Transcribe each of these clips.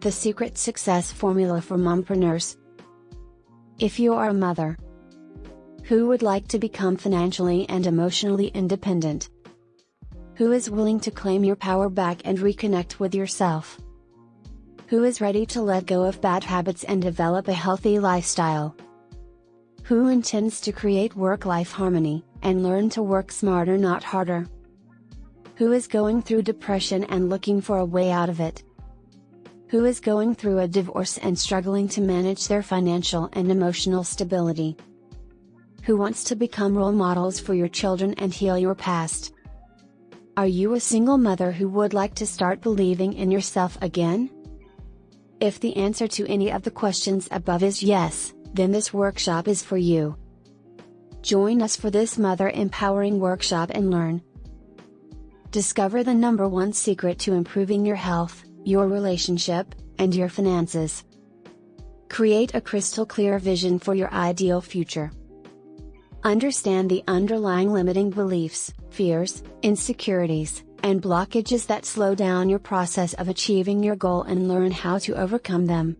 the secret success formula for mompreneurs. If you are a mother who would like to become financially and emotionally independent, who is willing to claim your power back and reconnect with yourself, who is ready to let go of bad habits and develop a healthy lifestyle, who intends to create work life harmony and learn to work smarter, not harder, who is going through depression and looking for a way out of it who is going through a divorce and struggling to manage their financial and emotional stability. Who wants to become role models for your children and heal your past? Are you a single mother who would like to start believing in yourself again? If the answer to any of the questions above is yes, then this workshop is for you. Join us for this mother empowering workshop and learn. Discover the number one secret to improving your health, your relationship, and your finances. Create a crystal clear vision for your ideal future. Understand the underlying limiting beliefs, fears, insecurities, and blockages that slow down your process of achieving your goal and learn how to overcome them.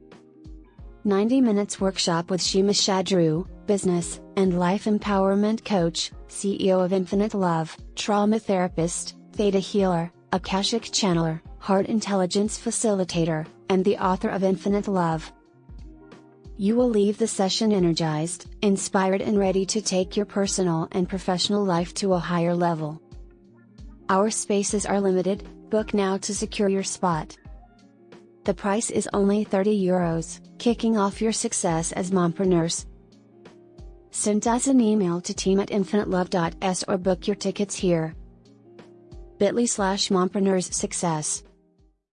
90 Minutes Workshop with Shima Shadru, Business and Life Empowerment Coach, CEO of Infinite Love, Trauma Therapist, Theta Healer, Akashic Channeler, Heart Intelligence Facilitator, and the author of Infinite Love. You will leave the session energized, inspired, and ready to take your personal and professional life to a higher level. Our spaces are limited, book now to secure your spot. The price is only 30 euros, kicking off your success as mompreneurs. Send us an email to team at infinitelove.s or book your tickets here bit.ly slash mompreneurs success.